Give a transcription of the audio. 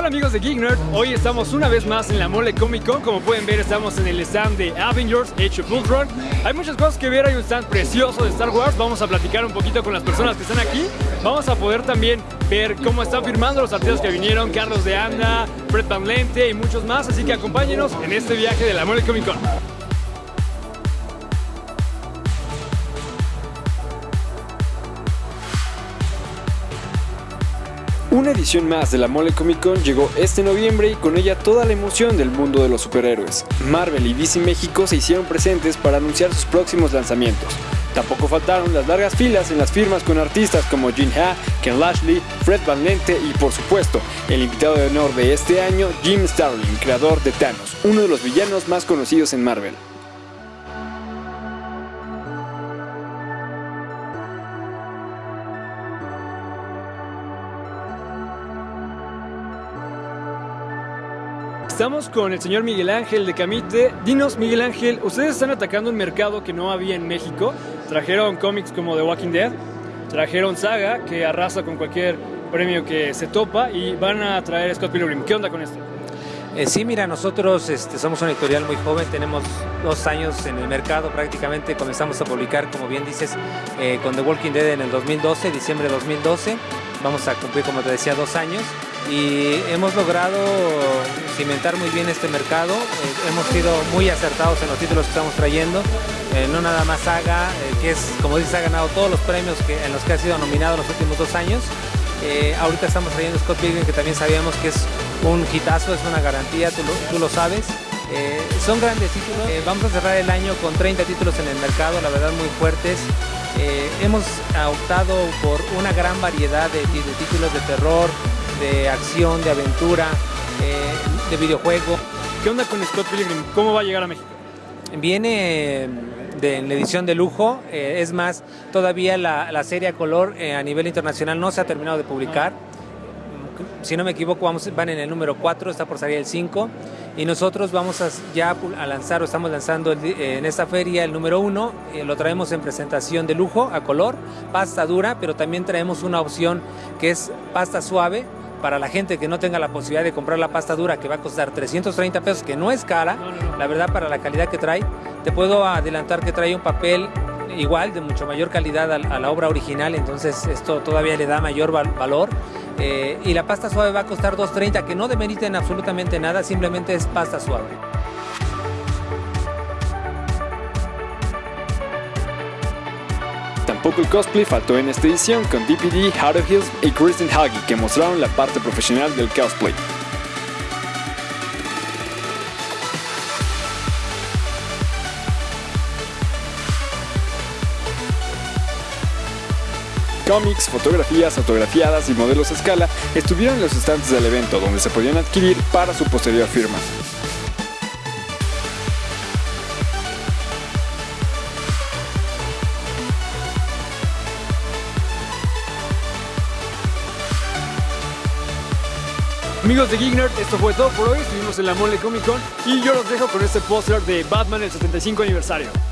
Hola amigos de Geek Nerd, hoy estamos una vez más en la Mole Comic Con, como pueden ver estamos en el stand de Avengers Age of Ultron. Hay muchas cosas que ver, hay un stand precioso de Star Wars, vamos a platicar un poquito con las personas que están aquí, vamos a poder también ver cómo están firmando los artistas que vinieron, Carlos de Anda, Fred Van Lente y muchos más, así que acompáñenos en este viaje de la Mole Comic Con. Una edición más de la Mole Comic Con llegó este noviembre y con ella toda la emoción del mundo de los superhéroes. Marvel y DC México se hicieron presentes para anunciar sus próximos lanzamientos. Tampoco faltaron las largas filas en las firmas con artistas como Jin Ha, Ken Lashley, Fred Van Lente y por supuesto el invitado de honor de este año, Jim Starlin, creador de Thanos, uno de los villanos más conocidos en Marvel. Estamos con el señor Miguel Ángel de Camite. Dinos, Miguel Ángel, ustedes están atacando un mercado que no había en México. Trajeron cómics como The Walking Dead, trajeron Saga, que arrasa con cualquier premio que se topa, y van a traer Scott Pilgrim. ¿Qué onda con esto? Eh, sí, mira, nosotros este, somos una editorial muy joven, tenemos dos años en el mercado prácticamente, comenzamos a publicar, como bien dices, eh, con The Walking Dead en el 2012, diciembre de 2012, vamos a cumplir, como te decía, dos años y hemos logrado cimentar muy bien este mercado. Eh, hemos sido muy acertados en los títulos que estamos trayendo. Eh, no nada más Saga, eh, que es, como dices, ha ganado todos los premios en los que ha sido nominado en los últimos dos años. ahorita estamos trayendo Scott Pilgrim, que también sabíamos que es un hitazo, es una garantía, tú lo, tú lo sabes. son grandes títulos. vamos a cerrar el año con 30 títulos en el mercado, la verdad muy fuertes. Hemos optado por una gran variedad de, de títulos de terror, de acción, de aventura, eh, de videojuego. ¿Qué onda con Scott Pilgrim? ¿Cómo va a llegar a México? Viene de, en la edición de lujo, eh, es más, todavía la, serie a color eh, a nivel internacional no se ha terminado de publicar. Si no me equivoco, vamos, van en el número 4, está por salir el 5. Y nosotros vamos a, ya a lanzar o estamos lanzando en esta feria el número 1. lo traemos en presentación de lujo a color, pasta dura, pero también traemos una opción que es pasta suave para la gente que no tenga la posibilidad de comprar la pasta dura que va a costar 330 pesos, que no es cara, la verdad para la calidad que trae, te puedo adelantar que trae un papel igual, de mucho mayor calidad a, la obra original, entonces esto todavía le da mayor valor. Eh, y la pasta suave va a costar 2.30, que no demeriten absolutamente nada, simplemente es pasta suave. Tampoco el cosplay faltó en esta edición con DPD, of Hills y Kristen Huggy que mostraron la parte profesional del cosplay. Cómics, fotografías, autografiadas y modelos a escala estuvieron en los estantes del evento donde se podían adquirir para su posterior firma. Amigos de Geek esto fue todo por hoy. Estuvimos en la Mole Comic Con y yo los dejo con este póster de Batman el 75 aniversario.